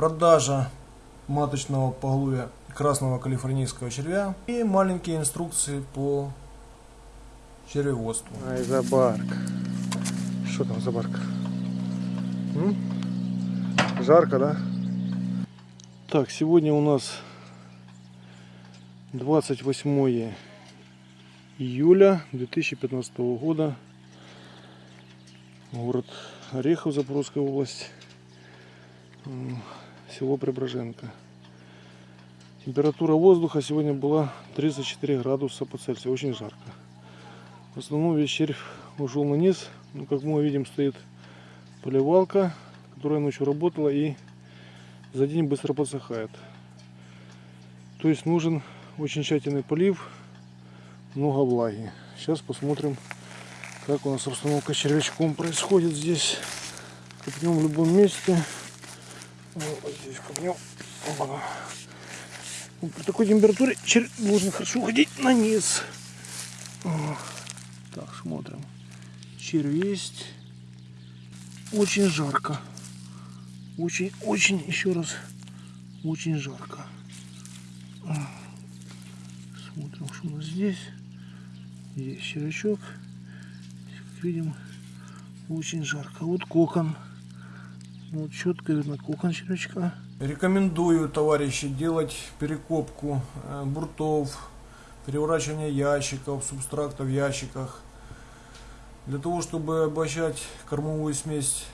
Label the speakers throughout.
Speaker 1: продажа маточного поголовья красного калифорнийского червя и маленькие инструкции по червеводству.
Speaker 2: Ай, за барк. Что там за барк? М? Жарко, да? Так, сегодня у нас 28 июля 2015 года. Город Орехов, Запорожская область. М, Село Преображенко. Температура воздуха сегодня была 34 градуса по Цельсию. Очень жарко. В основном весь червь ушел на низ. Ну, как мы видим, стоит поливалка, которая ночью работала и за день быстро подсыхает. То есть нужен очень тщательный полив, много влаги. Сейчас посмотрим, как у нас обстановка с червячком происходит здесь. Копнем в любом месте. Вот здесь копнем. Ну, При такой температуре червь должен хорошо уходить на низ. Так, смотрим. Червь есть. Очень жарко. Очень, очень, еще раз, очень жарко. Смотрим, что у нас здесь. Есть червячок. Как видим, очень жарко. Вот кокон. Вот четко видно кокон червячка.
Speaker 1: Рекомендую, товарищи, делать перекопку э, буртов, переворачивание ящиков, субстракта в ящиках. Для того, чтобы обогащать кормовую смесь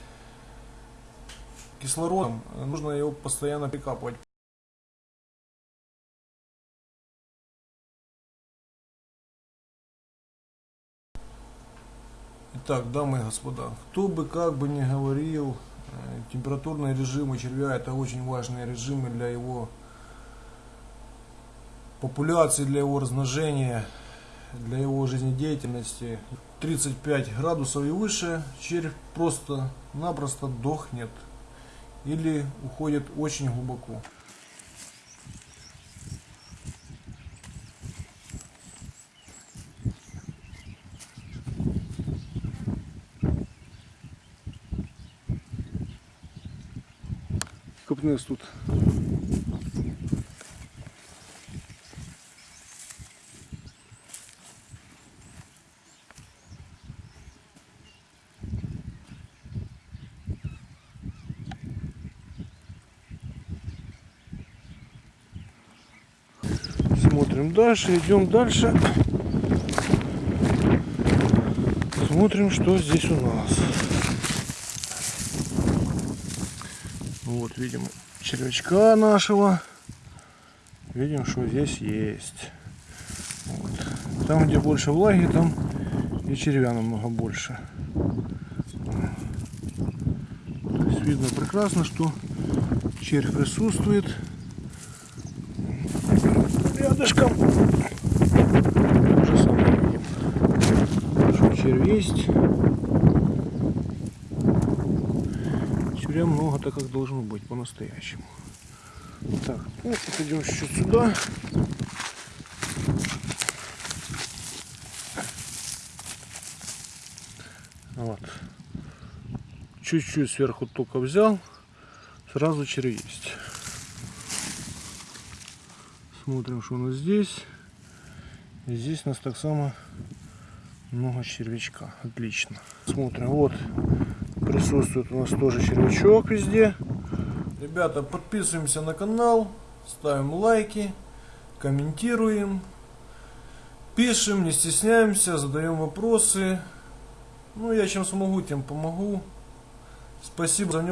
Speaker 1: кислородом, э, нужно его постоянно прикапывать. Итак, дамы и господа, кто бы как бы ни говорил, температурные режимы червя это очень важные режимы для его популяции, для его размножения, для его жизнедеятельности. 35 градусов и выше червь просто-напросто дохнет или уходит очень глубоко.
Speaker 2: Копнес тут. Смотрим дальше, идем дальше. Смотрим, что здесь у нас. Вот, видим червячка нашего. Видим, что здесь есть. Вот. Там, где больше влаги, там и червя намного больше. То есть видно прекрасно, что червь присутствует. Рядышком. То же самое видим. Что червь есть. Червя много, так как должно быть по-настоящему. Так, ну, идем чуть-чуть сюда. Вот. Чуть-чуть сверху только взял, сразу червь есть. Смотрим, что у нас здесь. Здесь у нас так само много червячка. Отлично. Смотрим, вот присутствует у нас тоже червячок везде.
Speaker 1: Ребята, подписываемся на канал, ставим лайки, комментируем, пишем, не стесняемся, задаем вопросы. Ну, я чем смогу, тем помогу. Спасибо за внимание.